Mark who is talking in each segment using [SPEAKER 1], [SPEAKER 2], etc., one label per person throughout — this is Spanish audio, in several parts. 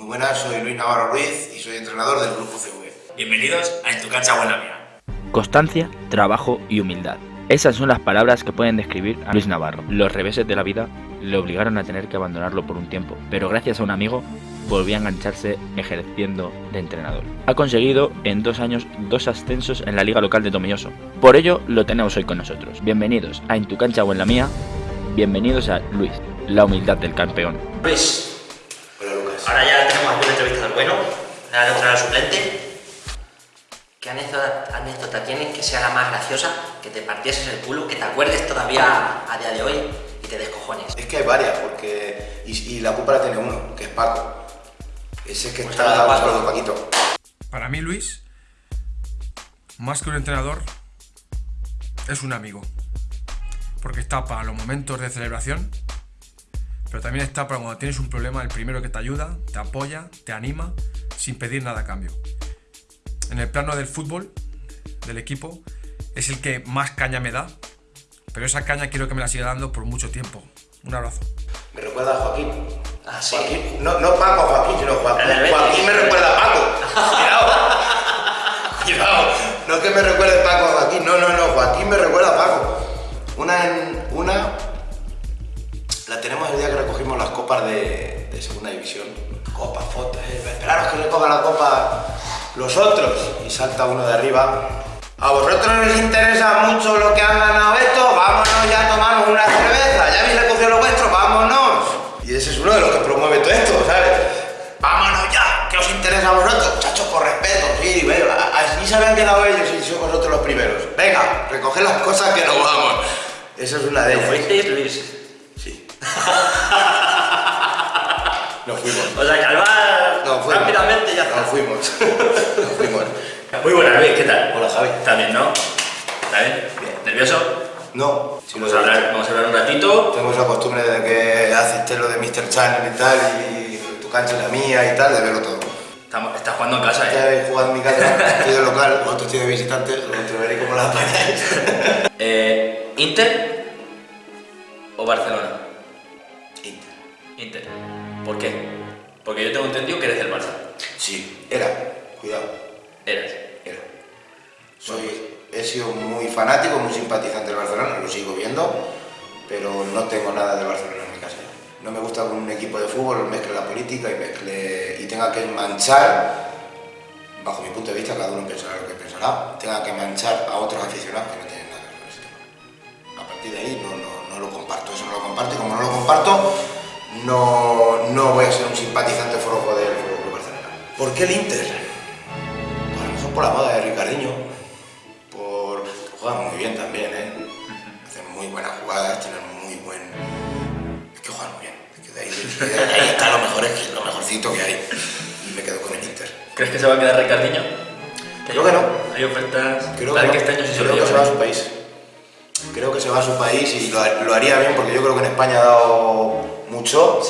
[SPEAKER 1] Muy buenas, soy Luis Navarro Ruiz y soy entrenador del Grupo CV.
[SPEAKER 2] Bienvenidos a En tu cancha buena mía.
[SPEAKER 3] Constancia, trabajo y humildad. Esas son las palabras que pueden describir a Luis Navarro. Los reveses de la vida le obligaron a tener que abandonarlo por un tiempo, pero gracias a un amigo volvió a engancharse ejerciendo de entrenador. Ha conseguido en dos años dos ascensos en la liga local de Tomelloso. Por ello lo tenemos hoy con nosotros. Bienvenidos a En tu cancha o en la mía. Bienvenidos a Luis, la humildad del campeón.
[SPEAKER 2] Luis,
[SPEAKER 1] Hola Lucas.
[SPEAKER 2] ahora ya tenemos aquí una entrevista del bueno, la de entrenador suplente.
[SPEAKER 4] ¿Qué anécdota, anécdota tienes que sea la más graciosa, que te partieses el culo, que te acuerdes todavía a día de hoy y te descojones?
[SPEAKER 1] Es que hay varias, porque. Y, y la culpa la tiene uno, que es Paco. Ese que
[SPEAKER 4] Pues
[SPEAKER 1] está solo Paquito.
[SPEAKER 5] Para mí, Luis, más que un entrenador, es un amigo. Porque está para los momentos de celebración, pero también está para cuando tienes un problema, el primero que te ayuda, te apoya, te anima, sin pedir nada a cambio. En el plano del fútbol, del equipo, es el que más caña me da, pero esa caña quiero que me la siga dando por mucho tiempo. Un abrazo.
[SPEAKER 1] Me recuerda a Joaquín.
[SPEAKER 4] Ah, sí.
[SPEAKER 1] Joaquín. No, no Paco Joaquín, sino Joaquín. Joaquín me recuerda a Paco. Cuidado. Cuidado. No que me recuerde Paco a Joaquín. No, no, no. Joaquín me recuerda a Paco. Una en. Una. La tenemos el día que recogimos las copas de, de segunda división. Copas, fotos, eh. Esperaros que recojan la copa los otros. Y salta uno de arriba. ¿A vosotros les interesa mucho lo que han ganado esto? Vámonos ya a tomarnos una cerveza. ¿Ya habéis recogido lo vuestro? Vámonos. Y ese es uno de los que promueve todo esto, ¿sabes? Vámonos ya. ¿Qué os interesa a vosotros? Muchachos, por respeto. Sí, venga. Así se habían quedado ellos y sois vosotros los primeros. Venga, recoged las cosas que nos vamos. Esa es una de ellas.
[SPEAKER 4] ¿Fuisteis, Luis?
[SPEAKER 1] Sí. Nos fuimos.
[SPEAKER 4] O sea,
[SPEAKER 1] Nos fuimos.
[SPEAKER 4] rápidamente ya está.
[SPEAKER 1] Nos fuimos. Nos fuimos.
[SPEAKER 2] Muy buenas, Luis, ¿qué tal?
[SPEAKER 1] Hola, Javi.
[SPEAKER 2] ¿Estás bien, no? ¿Estás bien?
[SPEAKER 1] Bien.
[SPEAKER 2] ¿Nervioso?
[SPEAKER 1] No, si
[SPEAKER 2] Vamos a hablar, vamos a hablar un ratito.
[SPEAKER 1] Tengo esa costumbre de que haces lo de Mr. Channel y tal, y tu cancha es la mía y tal, de verlo todo.
[SPEAKER 2] Estamos, estás jugando en casa, ¿eh?
[SPEAKER 1] he jugado en mi casa, estoy de local, vosotros estoy de visitante, os veréis cómo la apañáis.
[SPEAKER 2] eh ¿Inter o Barcelona?
[SPEAKER 1] Inter.
[SPEAKER 2] Inter. ¿Por qué? Porque yo tengo entendido que eres del Barça.
[SPEAKER 1] Sí, era, cuidado,
[SPEAKER 2] Eres.
[SPEAKER 1] era. Soy, he sido muy fanático, muy simpatizante del Barcelona, lo sigo viendo, pero no tengo nada del Barcelona en mi casa. No me gusta que un equipo de fútbol mezcle la política y, mezcle, y tenga que manchar, bajo mi punto de vista, cada uno pensará lo que pensará, tenga que manchar a otros aficionados que no tienen nada que ver con ese tema. A partir de ahí no, no, no lo comparto, eso no lo comparto y como no lo comparto, no, no voy a ser un simpatizante forofo del Fútbol Club Barcelona. ¿Por qué el Inter? Pues a lo mejor por la moda de Ricardinho, por... juegan muy bien también, ¿eh? Hacen muy buenas jugadas, tienen muy buen... Es que juegan muy bien, es que de ahí, de ahí está lo mejor, es que lo mejorcito que hay. Y me quedo con el Inter.
[SPEAKER 2] ¿Crees que se va a quedar Ricardiño?
[SPEAKER 1] Creo que no.
[SPEAKER 2] Hay ofertas.
[SPEAKER 1] Creo que,
[SPEAKER 2] que
[SPEAKER 1] no.
[SPEAKER 2] este año sí se
[SPEAKER 1] creo que se va a su país. Creo que se va a su país y lo, lo haría bien porque yo creo que en España ha dado mucho,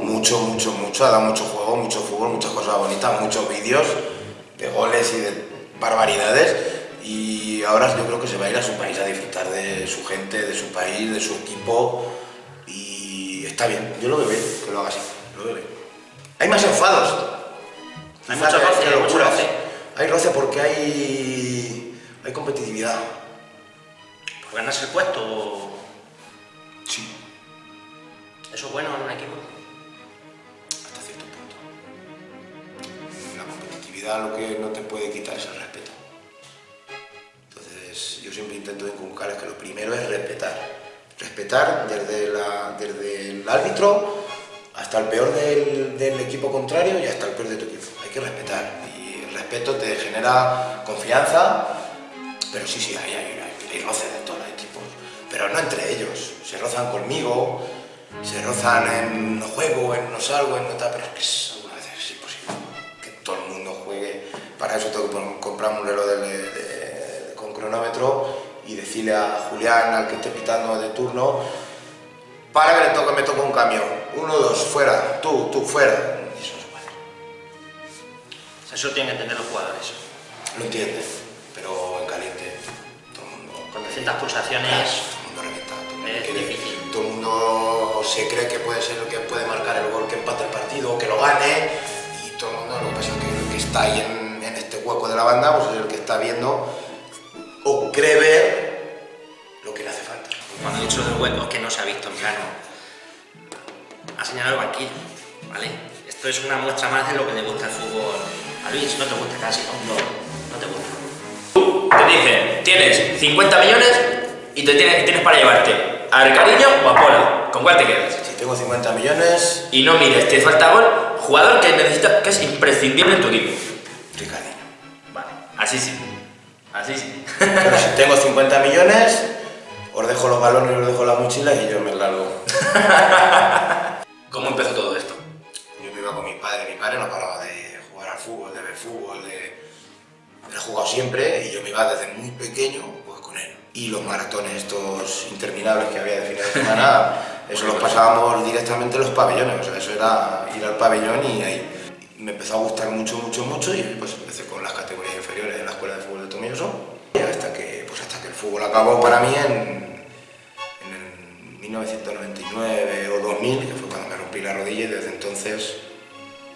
[SPEAKER 1] mucho, mucho, mucho, ha dado mucho juego, mucho fútbol, muchas cosas bonitas, muchos vídeos de goles y de barbaridades y ahora yo creo que se va a ir a su país a disfrutar de su gente, de su país, de su equipo y está bien, yo lo veo bien que lo haga así, lo veo bien. Hay más enfados.
[SPEAKER 4] Hay
[SPEAKER 1] que-
[SPEAKER 4] roce, hay
[SPEAKER 1] locuras.
[SPEAKER 4] roce.
[SPEAKER 1] Hay roce porque hay, hay competitividad.
[SPEAKER 4] ¿Por ganarse el puesto?
[SPEAKER 1] Sí,
[SPEAKER 4] ¿Eso es bueno en un equipo?
[SPEAKER 1] hasta cierto punto. La competitividad lo que no te puede quitar es el respeto. Entonces yo siempre intento inculcar es que lo primero es respetar. Respetar desde, la- desde el árbitro hasta el peor del, del equipo contrario y hasta el peor de tu equipo. Hay que respetar y el respeto te genera confianza, pero sí, sí, hay, hay, hay, hay roces de todos los equipos, pero no entre ellos. Se rozan conmigo, se rozan en no juego, en no salgo, en no tal, pero es que es, algunas veces es imposible que todo el mundo juegue. Para eso tengo que comprar un reloj de- de- de- con cronómetro y decirle a Julián, al que esté pitando de turno, para que le toque, me toca un cambio. Uno, dos, fuera, tú, tú, fuera. Y eso no se puede.
[SPEAKER 4] Eso tienen que entender los jugadores.
[SPEAKER 1] Lo entiende, pero en caliente todo el mundo.
[SPEAKER 4] Con distintas pulsaciones.
[SPEAKER 1] Todo el mundo revienta, todo el mundo
[SPEAKER 4] Es
[SPEAKER 1] quiere-
[SPEAKER 4] difícil.
[SPEAKER 1] Todo el mundo se cree que puede ser el que puede marcar el gol que empate el partido o que lo gane y está ahí en, este hueco de la banda, pues es el que está viendo o cree ver lo que le hace falta.
[SPEAKER 4] Cuando he dicho del hueco es que no se ha visto en plano. Ha señalado el banquillo, ¿vale? Esto es una muestra más de lo que le gusta el fútbol a Luis. No te gusta casi, ¿no? No, te gusta.
[SPEAKER 2] Tú te dicen, tienes 50 millones y te tienes, tienes para llevarte a Cariño o a Pola. ¿Con cuál te quedas?
[SPEAKER 1] Si tengo 50 millones,
[SPEAKER 2] Y no mires, te falta gol, jugador que necesita, que es imprescindible en tu equipo.
[SPEAKER 1] Ricardinho.
[SPEAKER 2] Vale, así sí. Así sí.
[SPEAKER 1] Pero si tengo 50 millones, os dejo los balones, os dejo las mochilas y yo me largo.
[SPEAKER 2] ¿Cómo empezó todo esto?
[SPEAKER 1] Yo me iba con mi padre, mi padre no paraba de jugar al fútbol, de ver fútbol, de... Ha jugado siempre y yo me iba desde muy pequeño. Y los maratones estos interminables que había de fines de semana, eso los pasábamos directamente en los pabellones, o sea, eso era ir al pabellón y ahí. Me empezó a gustar mucho, mucho, mucho y pues empecé con las categorías inferiores en la escuela de fútbol de Tomilloso. Y hasta que, pues hasta que el fútbol acabó para mí en, en el 1999 o 2000, que fue cuando me rompí la rodilla y desde entonces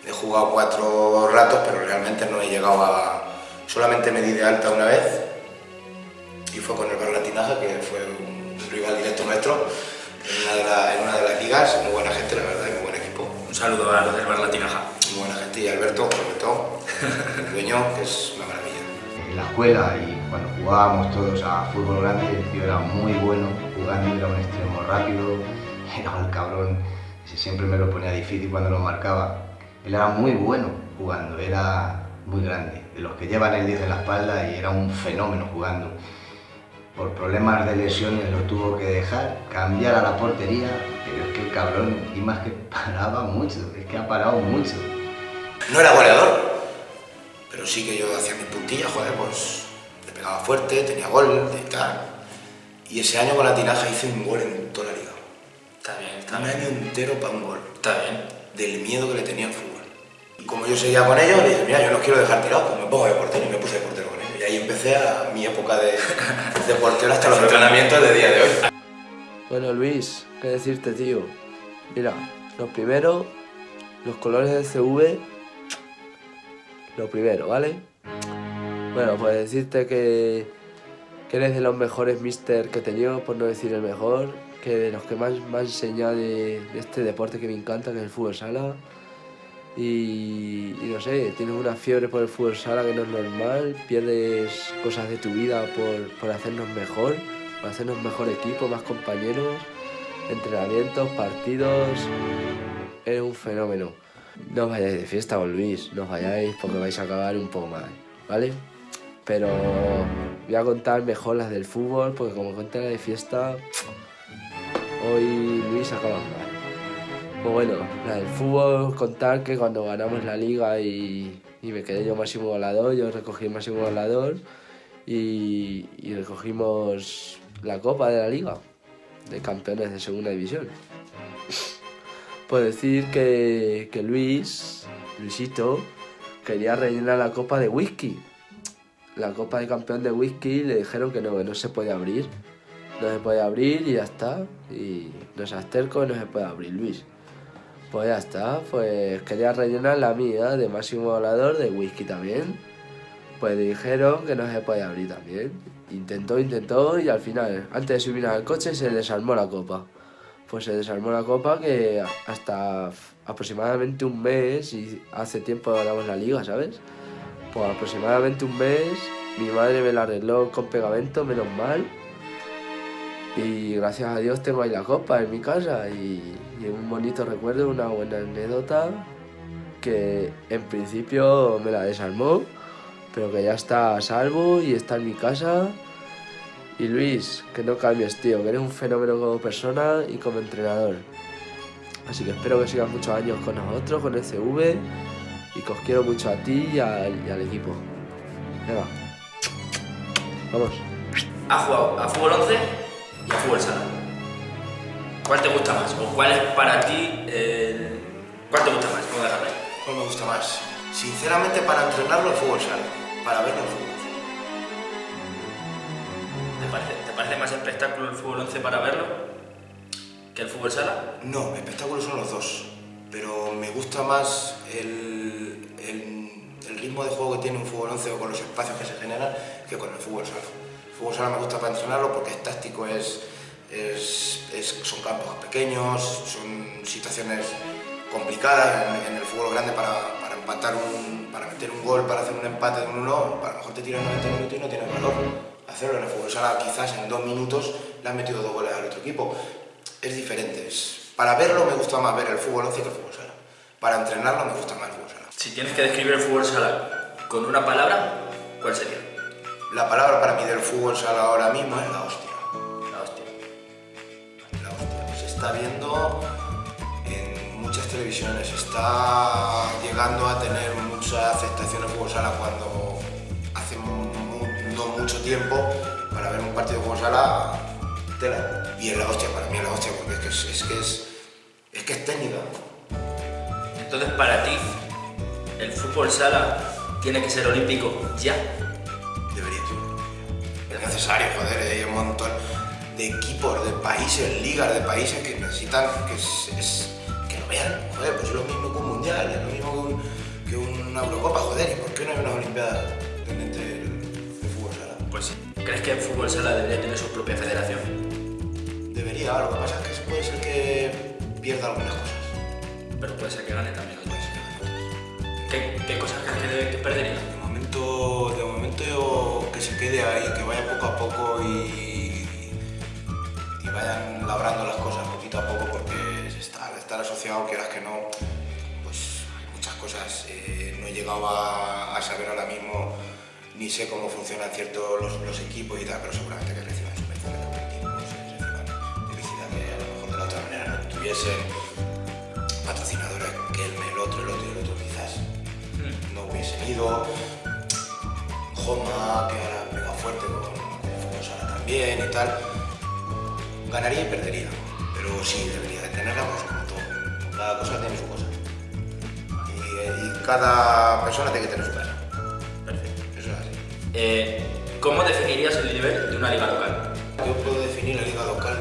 [SPEAKER 1] he jugado cuatro ratos, pero realmente no he llegado a... Solamente me di de alta una vez y fue con el Barlatinaja, que fue un rival directo nuestro en una, de la- en una de las ligas, muy buena gente la verdad, y muy buen equipo.
[SPEAKER 2] Un saludo a los del Bar Latinaja.
[SPEAKER 1] Muy buena gente y Alberto, sobre todo, el dueño, que es una maravilla.
[SPEAKER 6] en la escuela y cuando jugábamos todos a fútbol grande, el tío era muy bueno jugando, era un extremo rápido, era un cabrón, ese siempre me lo ponía difícil cuando lo marcaba. Él era muy bueno jugando, era muy grande, de los que llevan el 10 en la espalda y era un fenómeno jugando. Por problemas de lesiones lo tuvo que dejar, cambiar a la portería, pero es que el cabrón, y más que paraba mucho, es que ha parado mucho.
[SPEAKER 1] No era goleador, pero sí que yo hacía mis puntillas, joder, pues le pegaba fuerte, tenía gol y tal. Y ese año con la tinaja hice un gol en toda la liga.
[SPEAKER 2] Está bien, está
[SPEAKER 1] Un
[SPEAKER 2] bien.
[SPEAKER 1] año entero para un gol,
[SPEAKER 2] Está bien.
[SPEAKER 1] del miedo que le tenía al fútbol. Y como yo seguía con ellos, le dije, mira, yo no os quiero dejar tirados, pues me pongo de portero y me puse de portero ahí empecé a mi época de, de portero hasta los entrenamientos de día de hoy.
[SPEAKER 7] Bueno, Luis, ¿qué decirte, tío? Mira, lo primero, los colores del CV, lo primero, ¿vale? Bueno, pues decirte que, que eres de los mejores mister que he tenido, por no decir el mejor, que de los que más me ha enseñado de, de este deporte que me encanta, que es el fútbol sala. Y, no sé, tienes una fiebre por el fútbol sala que no es normal, pierdes cosas de tu vida por, por hacernos mejor, por hacernos mejor equipo, más compañeros, entrenamientos, partidos. Eres un fenómeno. No os vayáis de fiesta con Luis, no os vayáis porque vais a acabar un poco mal, ¿vale? Pero voy a contar mejor las del fútbol porque como conté la de fiesta, hoy Luis acaba mal. Pues bueno, la del fútbol, contar que cuando ganamos la liga y, y me quedé yo máximo goleador, yo recogí el máximo goleador y, recogimos la copa de la liga de campeones de segunda división. Pues decir que, Luis, Luisito, quería rellenar la copa de whisky. La copa de campeón de whisky le dijeron que no, que no se puede abrir. No se puede abrir y ya está. Y no seas terco y no se puede abrir, Luis. Pues ya está, pues quería rellenar la mía de máximo volador de whisky también. Pues dijeron que no se puede abrir también. Intentó, intentó y al final, antes de subir al coche, se desarmó la copa. Pues se desarmó la copa que hasta aproximadamente un mes, y hace tiempo ganamos la liga, ¿sabes? Pues aproximadamente un mes, mi madre me la arregló con pegamento, menos mal. Y gracias a Dios tengo ahí la copa en mi casa y, y un bonito recuerdo, una buena anécdota que en principio me la desarmó, pero que ya está a salvo y está en mi casa. Y Luis, que no cambies, tío, que eres un fenómeno como persona y como entrenador. Así que espero que sigas muchos años con nosotros, con el CV, y que os quiero mucho a ti y al, equipo. Venga, vamos.
[SPEAKER 2] ¿Has jugado a fútbol 11 y a fútbol sala? ¿Cuál te gusta más? ¿O cuál es para ti el... ¿Cuál te gusta más? Vamos a ahí.
[SPEAKER 1] ¿Cuál me gusta más? Sinceramente, para entrenarlo el fútbol sala, para verlo el fútbol.
[SPEAKER 2] ¿Te parece, ¿Te parece más espectáculo el fútbol 11 para verlo que el fútbol sala?
[SPEAKER 1] No, espectáculos son los dos, pero me gusta más el, el- ritmo de juego que tiene un fútbol 11 o con los espacios que se generan que con el fútbol sala. Fútbol sala me gusta para entrenarlo porque es táctico, es, son campos pequeños, son situaciones complicadas en, el fútbol grande para, para empatar un, para meter un gol, para hacer un empate de un 1 a lo mejor te tiran 90 minutos y no tienes valor. Hacerlo en el fútbol sala quizás en dos minutos le han metido dos goles al otro equipo. Es diferente. para verlo me gusta más ver el fútbol 11 que el fútbol sala. Para entrenarlo me gusta más el fútbol sala.
[SPEAKER 2] Si tienes que describir el fútbol sala con una palabra, ¿cuál sería?
[SPEAKER 1] La palabra para mí del fútbol sala ahora mismo es la hostia.
[SPEAKER 2] La hostia.
[SPEAKER 1] La hostia. Se está viendo en muchas televisiones, está llegando a tener mucha aceptación el fútbol sala cuando hace no mucho tiempo para ver un partido de fútbol sala tela. Y es la hostia, para mí es la hostia, porque es que es, es que es, es que es técnica.
[SPEAKER 2] Entonces, para ti, el fútbol sala tiene que ser olímpico ya.
[SPEAKER 1] Necesario, joder, hay un montón de equipos, de países, ligas de países que necesitan que, es- es- que lo vean. Joder, pues es lo mismo que un mundial, es lo mismo que, un- que una Eurocopa, joder, ¿y por qué no hay una Olimpiada donde entre el, el fútbol sala?
[SPEAKER 2] Pues sí. ¿Crees que el fútbol sala debería tener su propia federación?
[SPEAKER 1] Debería, lo que pasa es que puede ser que pierda algunas cosas.
[SPEAKER 2] Pero puede ser que gane también otras. ¿Qué, qué cosas crees que perdería?
[SPEAKER 1] De momento, de momento que se quede ahí, que vaya poco a poco y, y vayan labrando las cosas poquito a poco porque al estar asociado, quieras que no, pues hay muchas cosas. eh, no he llegado a, saber ahora mismo ni sé cómo funcionan ciertos los, los equipos y tal, pero seguramente que reciban subvenciones no sé, reciban publicidad que a lo mejor de la otra manera no tuviesen patrocinadores que el, el otro, el otro y el otro quizás no hubiesen ido. Joma, que ahora pega fuerte con, con sala también y tal. Ganaría y perdería, pero sí debería de tenerla pues, como todo. Cada cosa tiene su cosa. Y, y cada persona tiene que tener su casa.
[SPEAKER 2] Perfecto.
[SPEAKER 1] Eso es así.
[SPEAKER 2] Eh, ¿Cómo definirías el nivel de una liga local?
[SPEAKER 1] Yo puedo definir la liga local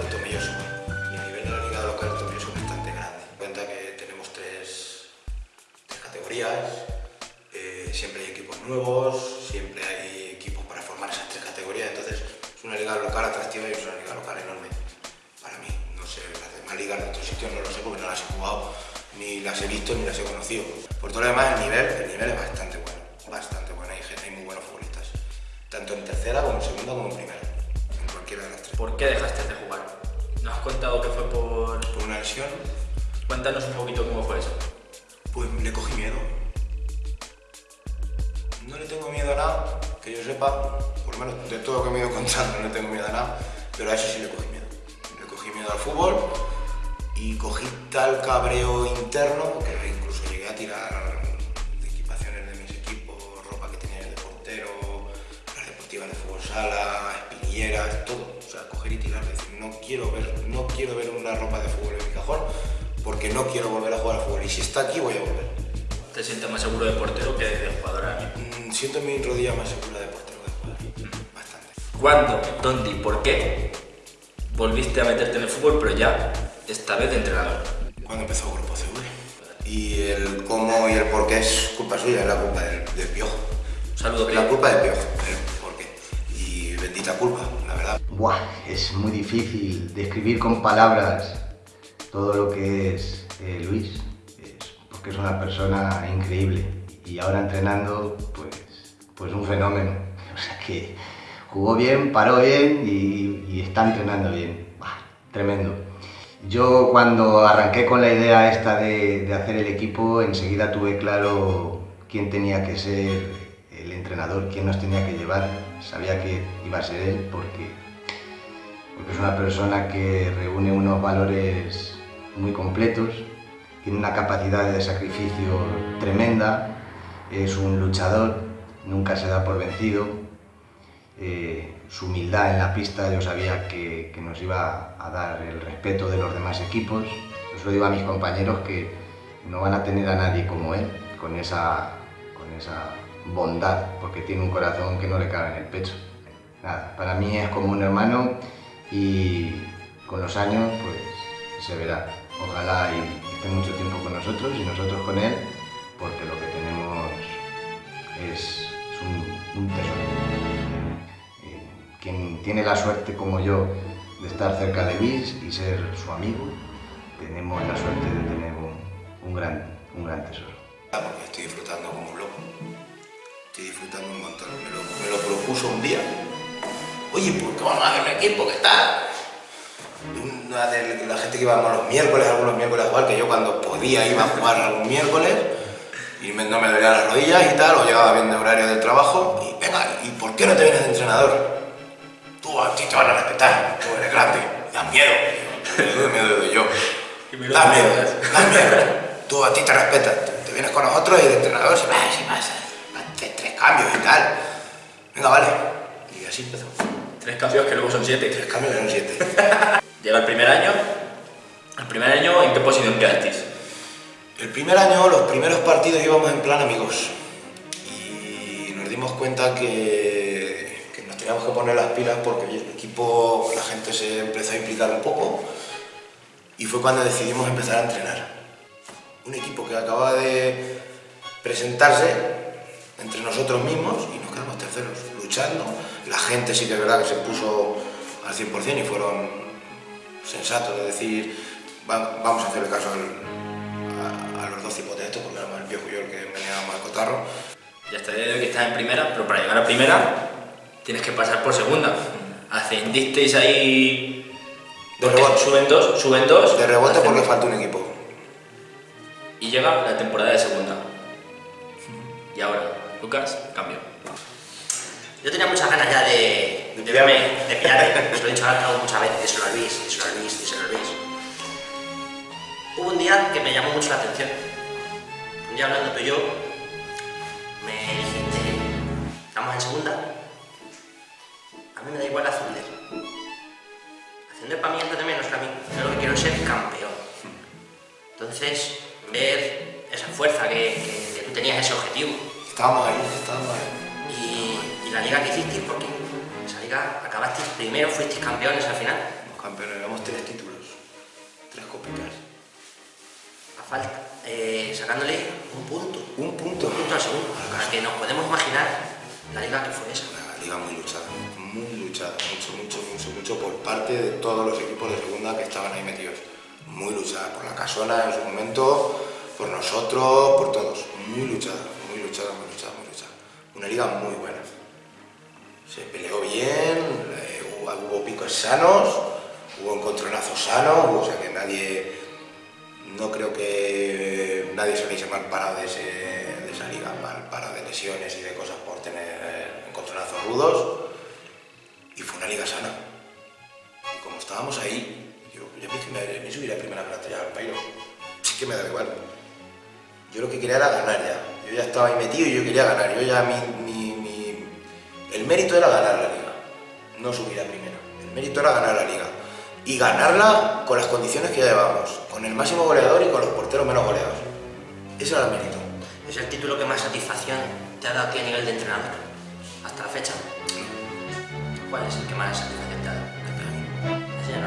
[SPEAKER 1] conocido. Por todo lo demás, el nivel, el nivel es bastante bueno, bastante bueno. Hay, gente- hay muy buenos futbolistas, tanto en tercera como en segunda como en primera, en cualquiera de las tres.
[SPEAKER 2] ¿Por qué dejaste de jugar? ¿Nos has contado que fue por...?
[SPEAKER 1] por una lesión,
[SPEAKER 2] Cuéntanos un poquito cómo fue eso.
[SPEAKER 1] pues le cogí miedo. No le tengo miedo a nada, que yo sepa, por lo menos de todo lo que me he ido contando, no le tengo miedo a nada, pero a eso sí le cogí miedo. Le cogí miedo al fútbol y cogí tal cabreo interno que sala, espinilleras, todo. O sea, coger y tirar, decir, no quiero ver, no quiero ver una ropa de fútbol en mi cajón porque no quiero volver a jugar al fútbol y si está aquí voy a volver.
[SPEAKER 2] ¿Te sientes más seguro de portero que de jugador ahora mismo?
[SPEAKER 1] Mm, Siento mi rodilla más segura de portero que de jugador. Bastante.
[SPEAKER 2] ¿Cuándo, dónde y por qué volviste a meterte en el fútbol, pero ya esta vez de entrenador?
[SPEAKER 1] Cuando empezó el grupo CV. Y el cómo y el por qué es culpa suya, es la culpa del, del piojo.
[SPEAKER 2] Saludo,
[SPEAKER 1] la culpa del piojo, culpa, la verdad.
[SPEAKER 6] Buah, es muy difícil describir con palabras todo lo que es eh, Luis, porque es una persona increíble y ahora entrenando, pues, pues un fenómeno. O sea que jugó bien, paró bien y, está entrenando bien. Tremendo. Yo cuando arranqué con la idea esta de hacer el equipo, enseguida tuve claro quién tenía que ser el entrenador, quién nos tenía que llevar. Sabía que iba a ser él porque es una persona que reúne unos valores muy completos, tiene una capacidad de sacrificio tremenda, es un luchador, nunca se da por vencido, eh, su humildad en la pista yo sabía que, que nos iba a dar el respeto de los demás equipos, yo se digo a mis compañeros que no van a tener a nadie como él, con esa, con esa bondad, porque tiene un corazón que no le cabe en el pecho. Nada, para mí es como un hermano y con los años pues se verá. Ojalá y esté mucho tiempo con nosotros y nosotros con él, porque lo que tenemos es un tesoro. Eh, quien tiene la suerte como yo de estar cerca de Luis y ser su amigo, tenemos la suerte de tener un, un gran, un gran tesoro.
[SPEAKER 1] Porque estoy disfrutando como un loco. Estoy disfrutando un montón. Me lo, me lo propuso un día. Oye, ¿por qué vamos a hacer un equipo? ¿Qué tal? Una de la gente que íbamos los miércoles, algunos miércoles a jugar, que yo cuando podía iba a jugar algún miércoles y me- no me dolían las rodillas y tal, o llegaba bien de horario del trabajo y venga, ¿y por qué no te vienes de entrenador? Tú a ti te van a respetar, tú eres grande, das miedo. Me miedo de yo. Da miedo, da miedo. Tú a ti te respetan, te, vienes con nosotros y de entrenador si pasa, si pasa, tres, cambios y tal. Venga, vale. Y así empezó.
[SPEAKER 2] Tres cambios que luego son siete.
[SPEAKER 1] Tres cambios eran siete.
[SPEAKER 2] Llega el primer año. El primer año, ¿en qué posición quedasteis?
[SPEAKER 1] El primer año, los primeros partidos íbamos en plan amigos y nos dimos cuenta que, que nos teníamos que poner las pilas porque oye, el equipo, la gente se empezó a implicar un poco y fue cuando decidimos empezar a entrenar. Un equipo que acababa de presentarse entre nosotros mismos y nos quedamos terceros, luchando. La gente sí que es verdad que se puso al 100% y fueron sensatos de decir "Va- vamos a hacerle caso al, a, a los dos cipotes estos, porque éramos el viejo yo el que veníamos al cotarro.
[SPEAKER 2] Ya el día de hoy que estás en primera, pero para llegar a primera tienes que pasar por segunda. Ascendisteis ahí.
[SPEAKER 1] De rebote.
[SPEAKER 2] Suben dos, suben dos.
[SPEAKER 1] De rebote porque falta un equipo.
[SPEAKER 2] Y llega la temporada de segunda. Y ahora, Lucas, cambio.
[SPEAKER 4] Yo tenía muchas ganas ya de, de verme, de pillarme. Se lo he dicho ahora muchas veces, díselo a Luis, díselo a Luis, díselo a Luis. Hubo un día que me llamó mucho la atención. Un día hablando tú y yo, me dijiste, estamos en segunda. A mí me da igual ascender. Ascender para mí es lo de menos que a mí. Yo lo que quiero es ser campeón. Entonces, ver esa fuerza que, que- que tú tenías, ese objetivo,
[SPEAKER 1] Estábamos ahí, estábamos ahí.
[SPEAKER 4] y, y la liga que hicisteis, porque esa liga acabasteis primero, fuisteis campeones al final.
[SPEAKER 1] Campeones, llevamos tres títulos, tres copitas.
[SPEAKER 4] A falta, eh, sacándole un punto.
[SPEAKER 1] Un punto.
[SPEAKER 4] Un punto al segundo. Para que nos podemos imaginar la liga que fue esa.
[SPEAKER 1] Una liga muy luchada, muy luchada, mucho, mucho, mucho, mucho por parte de todos los equipos de segunda que estaban ahí metidos. Muy luchada, por la casona en su momento, por nosotros, por todos. Muy luchada, muy luchada, Una liga muy buena. Se peleó bien, eh, hubo, picos sanos, hubo encontronazos sanos, o sea que nadie, no creo que nadie saliese mal parado de, ese- de esa liga, mal parado de lesiones y de cosas por tener encontronazos rudos. Y fue una liga sana. Y como estábamos ahí, yo, yo me, me subí la primera plantilla al pairo. Sí que me da igual. Yo lo que quería era ganar ya. Yo ya estaba ahí metido y yo quería ganar. Yo ya mi, mi- mi- El mérito era ganar la liga, no subir a primera. El mérito era ganar la liga. Y ganarla con las condiciones que ya llevamos, con el máximo goleador y con los porteros menos goleados. Ese era el mérito.
[SPEAKER 4] Es el título que más satisfacción te ha dado a ti a nivel de entrenador. Hasta la fecha. ¿Cuál es el que más satisfacción te ha dado? Ese ya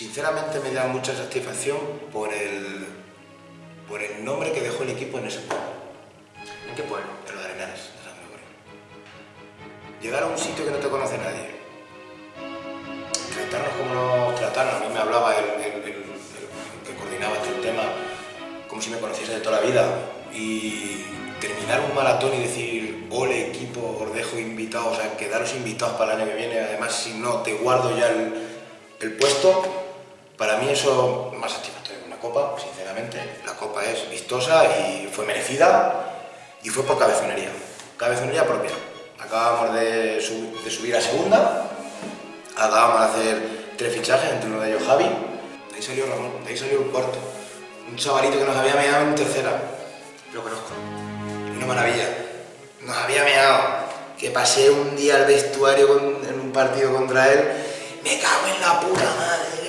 [SPEAKER 1] Sinceramente me da mucha satisfacción por el, por el nombre que dejó el equipo en ese pueblo,
[SPEAKER 4] ¿En qué pueblo?
[SPEAKER 1] en los Arenales de San Gregorio. Llegar a un sitio que no te conoce nadie, tratarnos como nos trataron, a mí me hablaba el, el- el- el que coordinaba el tema como si me conociese de toda la vida. Y terminar un maratón y decir, ole equipo, os dejo invitados, o sea, quedaros invitados para el año que viene, además si no te guardo ya el, puesto, mí eso más satisfactorio que una copa, sinceramente. La copa es vistosa y fue merecida y fue por cabezonería, cabezonería propia. Acabamos de, sub- de subir a segunda, acabamos de hacer tres fichajes, entre uno de ellos Javi, de ahí salió Ramón, de ahí salió el cuarto. Un chavalito que nos había meado en tercera,
[SPEAKER 4] Lo conozco.
[SPEAKER 1] una maravilla. Nos había meado. Que pasé un día al vestuario en un partido contra él. Me cago en la puta madre.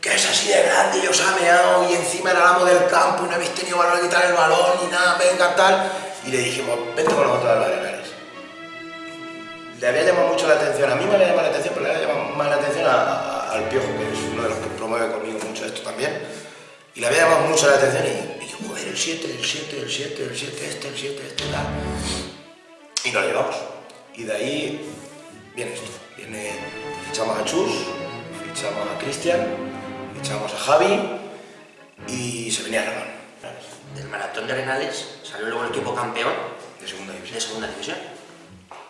[SPEAKER 1] Que es así de grande y os ha meado y encima era el amo del campo y no habéis tenido valor de quitar el balón ni nada, venga tal. Y le dijimos, vente con nosotros a los arenales. Le había llamado mucho la atención, a mí me había llamado la atención, pero le había llamado más la atención al Piojo, que es uno de los que promueve conmigo mucho esto también. Y le había llamado mucho la atención y, y yo, joder, el 7, el 7, el 7, el 7, este, el 7, este, tal. Y nos llevamos. Y de ahí viene esto. Viene, fichamos a Chus, fichamos a Cristian, fichamos a Javi y se venía Ramón.
[SPEAKER 4] Del maratón de Arenales salió luego el equipo campeón
[SPEAKER 1] De segunda división.
[SPEAKER 4] de segunda división.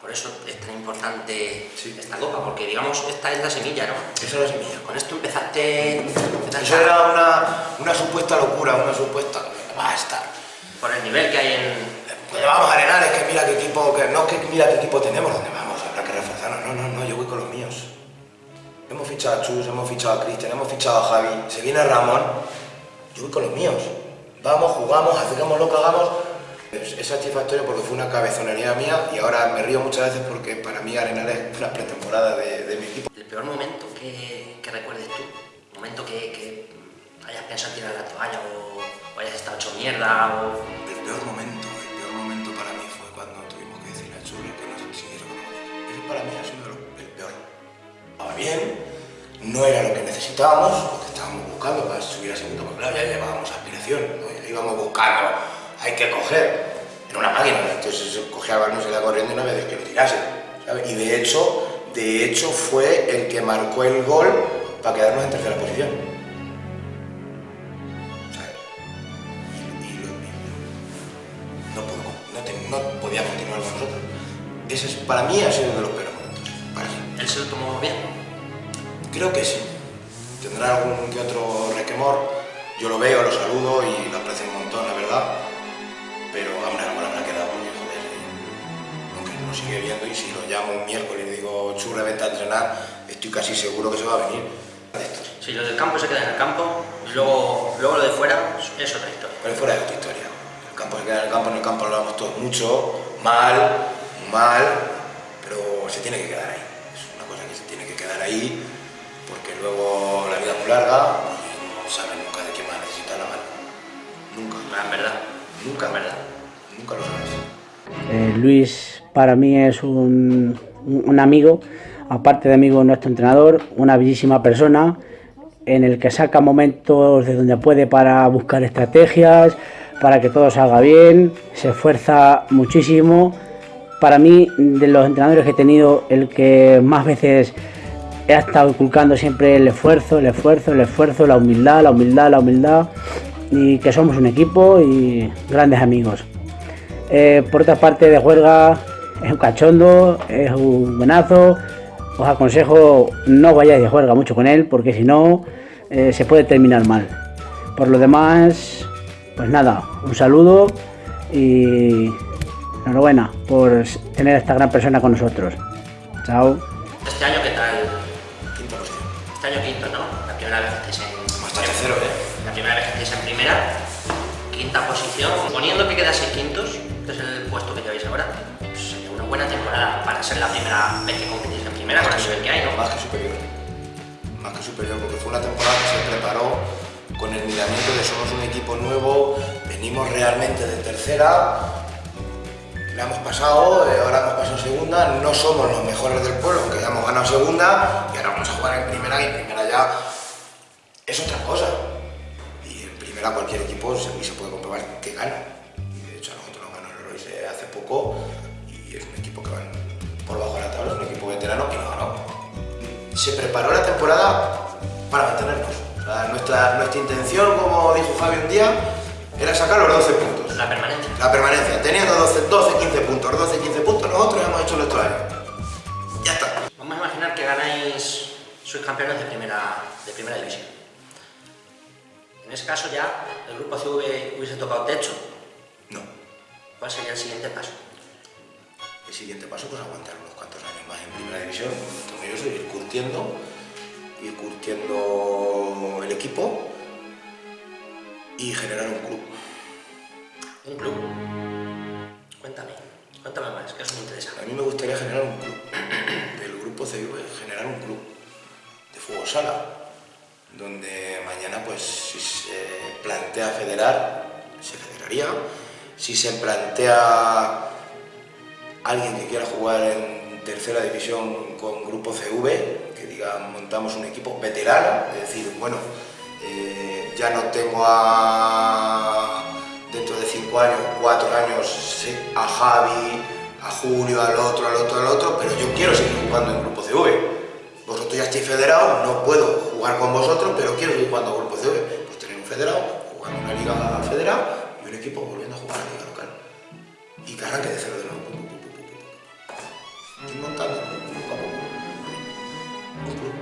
[SPEAKER 4] Por eso es tan importante
[SPEAKER 1] Sí.
[SPEAKER 4] esta copa, porque digamos, esta es la semilla, ¿no?
[SPEAKER 1] Esa es la semilla.
[SPEAKER 4] Con esto empezaste, empezaste
[SPEAKER 1] Eso
[SPEAKER 4] a-
[SPEAKER 1] era una, una supuesta locura, una supuesta... Va a estar.
[SPEAKER 4] por el nivel que hay en...
[SPEAKER 1] Pues vamos a Arenales, que mira qué equipo, que no que mira qué equipo tenemos, ¿dónde vamos? Habrá que reforzarnos. No, no, no, fichado a Chus, hemos fichado a Cristian, hemos fichado a Javi, se viene Ramón, yo voy con los míos. Vamos, jugamos, hacemos lo que hagamos. Es, es satisfactorio porque fue una cabezonería mía y ahora me río muchas veces porque para mí Arenales es una pretemporada de, de mi equipo.
[SPEAKER 4] El peor momento que, que recuerdes tú, momento que, que hayas pensado en tirar la toalla o, o hayas estado hecho mierda o...
[SPEAKER 1] El peor momento, el peor momento para mí fue cuando tuvimos que decirle a Chule que nos siguiera con nosotros. Ese para mí ha sido el peor. Estaba bien, no era lo que necesitábamos, lo que estábamos buscando para subir a segundo, porque claro, ya llevábamos aspiración, íbamos buscando, hay que coger. Era una máquina, entonces cogía el balón, se iba corriendo y no había que lo tirase. Y de hecho, de hecho fue el que marcó el gol para quedarnos en tercera posición. no, podía continuar con nosotros. Ese es, para mí ha sido uno de los peores momentos.
[SPEAKER 4] Él se lo tomó bien.
[SPEAKER 1] Creo que sí. Tendrá algún que otro requemor. Yo lo veo, lo saludo y lo aprecio un montón, la verdad. Pero hombre, algo le habrá quedado porque, joder, aunque no sigue viendo y si lo llamo un miércoles y le digo, churre, vente a entrenar, estoy casi seguro que se va a venir.
[SPEAKER 4] Si lo del campo se queda en el campo, luego, luego lo de fuera es otra historia.
[SPEAKER 1] Pero fuera de otra historia. El campo se queda en el campo, en el campo hablamos todos mucho, mal, mal, pero se tiene que quedar ahí. Es una cosa que se tiene que quedar ahí, luego la vida es muy larga y no sabes nunca de quién va a necesitar la mano. Nunca,
[SPEAKER 4] Ah, En verdad.
[SPEAKER 1] nunca,
[SPEAKER 4] En verdad.
[SPEAKER 1] nunca lo sabes.
[SPEAKER 8] Eh, Luis para mí es un, un- un amigo, aparte de amigo nuestro entrenador, una bellísima persona en el que saca momentos de donde puede para buscar estrategias, para que todo salga bien, se esfuerza muchísimo. Para mí, de los entrenadores que he tenido, el que más veces he estado inculcando siempre el esfuerzo, el esfuerzo, el esfuerzo, la humildad, la humildad, la humildad, y que somos un equipo y grandes amigos. Eh, por otra parte, de juerga es un cachondo, es un buenazo. Os aconsejo no vayáis de juerga mucho con él porque si no eh, se puede terminar mal. Por lo demás, pues nada, un saludo y enhorabuena por tener a esta gran persona con nosotros. Chao.
[SPEAKER 4] Ser la primera vez que competís en primera con el nivel que hay, ¿no?
[SPEAKER 1] Más que superior. Más que superior, porque fue una temporada que se preparó con el miramiento de somos un equipo nuevo, venimos realmente de tercera, la hemos pasado, eh, ahora hemos pasado segunda, no somos los mejores del pueblo, aunque ya hemos ganado segunda, y ahora vamos a jugar en primera, y en primera ya es otra cosa. Y en primera cualquier equipo se, puede comprobar que gana. De hecho a nosotros nos ganó el Royce hace poco, y es un equipo que va por se preparó la temporada para mantenernos. O sea, nuestra, nuestra intención, como dijo Javi un día, era sacar los 12 puntos.
[SPEAKER 4] La permanencia.
[SPEAKER 1] La permanencia. Teniendo 12, 12 15 puntos, 12, 15 puntos, nosotros hemos hecho nuestro año. Ya está.
[SPEAKER 4] Vamos a imaginar que ganáis, sois campeones de primera, de primera división. En ese caso ya el grupo CV hubiese tocado techo.
[SPEAKER 1] No.
[SPEAKER 4] ¿Cuál sería el siguiente paso?
[SPEAKER 1] El siguiente paso, pues aguantar primera división. Entonces, eso, ir curtiendo, ir curtiendo el equipo y generar un club.
[SPEAKER 4] Un club. Cuéntame, cuéntame más, que eso me interesa.
[SPEAKER 1] A mí me gustaría generar un club, del grupo CV, generar un club de fútbol sala, donde mañana pues si se plantea federar, se federaría, si se plantea alguien que quiera jugar en tercera división con grupo CV, que diga montamos un equipo veterano, es decir, bueno, eh, ya no tengo a cinco años, cuatro años, a Javi, a Julio, al otro, al otro, al otro, pero yo quiero seguir jugando en Grupo CV. Vosotros ya estáis federados, no puedo jugar con vosotros, pero quiero seguir jugando en Grupo CV. Pues tener un federado, jugar una liga federada y un equipo volviendo a jugar a la liga local. Y que de cero de nuevo. Poco a poco. Un club.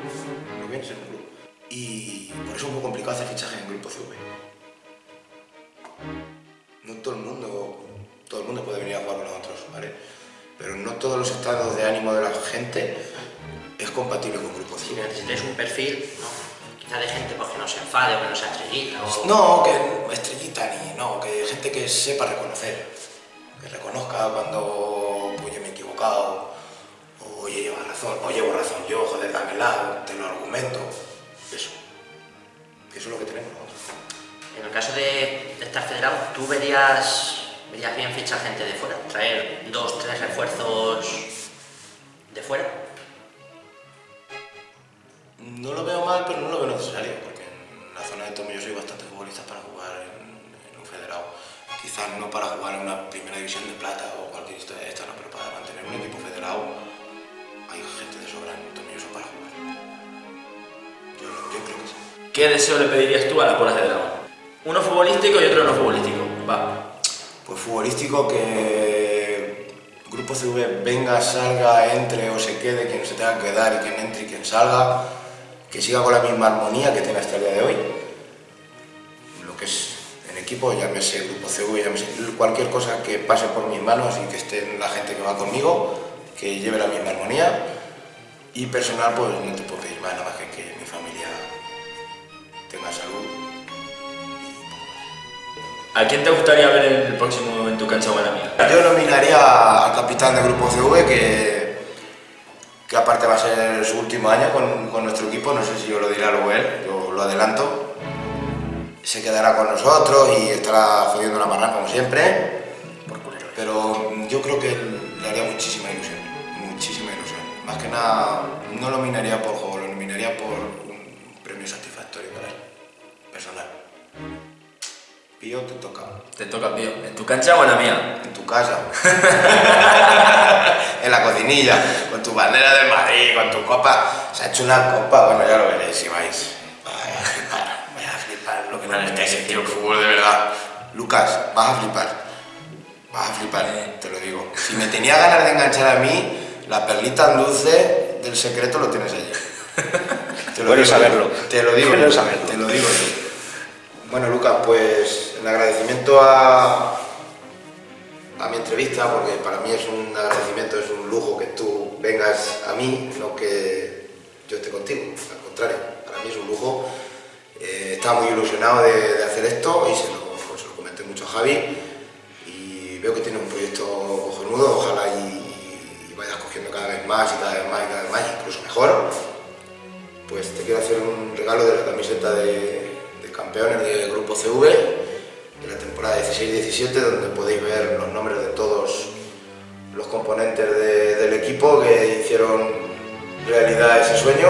[SPEAKER 1] Lo que a ser un club. Y por eso es muy complicado hacer fichaje en Grupo CV. No todo el mundo, todo el mundo puede venir a jugar con nosotros, ¿vale? Pero no todos los estados de ánimo de la gente es compatible con Grupo
[SPEAKER 4] Si
[SPEAKER 1] CV.
[SPEAKER 4] necesitáis un perfil, ¿no? quizá de gente porque no se enfade o que no sea estrellita o...
[SPEAKER 1] No, que estrellita ni, no, que gente que sepa reconocer, que reconozca cuando pues, yo me he equivocado, razón, o llevo razón yo, joder, dámela, te lo argumento, eso. Eso es lo que tenemos nosotros.
[SPEAKER 4] En el caso de, de estar federado, ¿tú verías, verías bien fichar gente de fuera? ¿Traer dos, tres refuerzos de fuera?
[SPEAKER 1] No lo veo mal, pero no lo veo necesario, porque en la zona de Tomelloso hay bastantes futbolistas para jugar en, en un federado. Quizás no para jugar en una primera división de plata o cualquier historia de esta, no, pero para mantener un equipo federado gente de sobra en Tomelloso para jugar. Yo, yo creo que sí.
[SPEAKER 2] ¿Qué deseo le pedirías tú a las bolas de dragón? Uno futbolístico y otro no futbolístico. Va.
[SPEAKER 1] Pues futbolístico que Grupo CV venga, salga, entre o se quede, quien se tenga que quedar y quien entre y quien salga, que siga con la misma armonía que tiene hasta el día de hoy. Lo que es en equipo, llámese Grupo CV, llámese cualquier cosa que pase por mis manos y que esté la gente que va conmigo, que lleve la misma armonía. Y personal, pues no te puedo pedir más, nada más que que mi familia tenga salud.
[SPEAKER 2] ¿A quién te gustaría ver en el próximo en tu cancha la mía?
[SPEAKER 1] Yo nominaría al capitán del Grupo CV, que, que aparte va a ser su último año con, con nuestro equipo, no sé si yo lo dirá luego él, yo lo adelanto. Se quedará con nosotros y estará jodiendo la marrana como siempre, pero yo creo que le haría muchísima ilusión, muchísima ilusión. Más que nada, no lo nominaría por juego, lo nominaría por un premio satisfactorio para él, personal. Pío, te toca.
[SPEAKER 2] Te toca, tío. ¿En tu cancha o en la mía?
[SPEAKER 1] En tu casa. en la cocinilla, con tu bandera del Madrid, con tu copa. Se ha hecho una copa, bueno, ya lo veréis si vais. Vaya a flipar, vaya a flipar lo que no estáis en el fútbol de verdad. Lucas, vas a flipar. Vas a flipar, te lo digo. Si me tenía ganas de enganchar a mí, la perlita dulce del secreto lo tienes allí. Te
[SPEAKER 6] Bueno
[SPEAKER 1] digo,
[SPEAKER 6] saberlo.
[SPEAKER 1] Te lo digo,
[SPEAKER 6] Bueno saberlo.
[SPEAKER 1] te lo digo. Bueno, Lucas, pues en agradecimiento a, a mi entrevista, porque para mí es un agradecimiento, es un lujo que tú vengas a mí, no que yo esté contigo, al contrario, para mí es un lujo. Eh, estaba muy ilusionado de, de hacer esto y se lo, se lo comenté mucho a Javi y veo que tiene un proyecto cojonudo, ojalá y más y cada vez más y cada vez más, incluso mejor. Pues te quiero hacer un regalo de la camiseta de, de campeones del Grupo CV de la temporada 16-17, donde podéis ver los nombres de todos los componentes de- del equipo que hicieron realidad ese sueño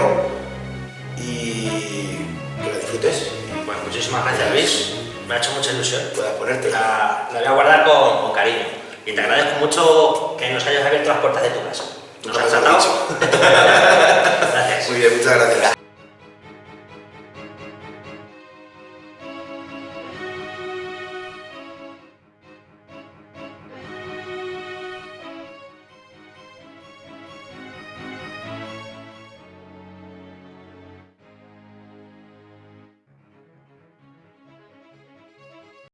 [SPEAKER 1] y que la disfrutes
[SPEAKER 4] Bueno, muchísimas gracias Luis, me ha hecho mucha ilusión.
[SPEAKER 1] puedas ponerte.
[SPEAKER 4] La, la voy a guardar con, con cariño. Y te agradezco mucho que nos hayas abierto las puertas de tu casa. Nos has tratado. gracias.
[SPEAKER 1] Muy bien, muchas gracias.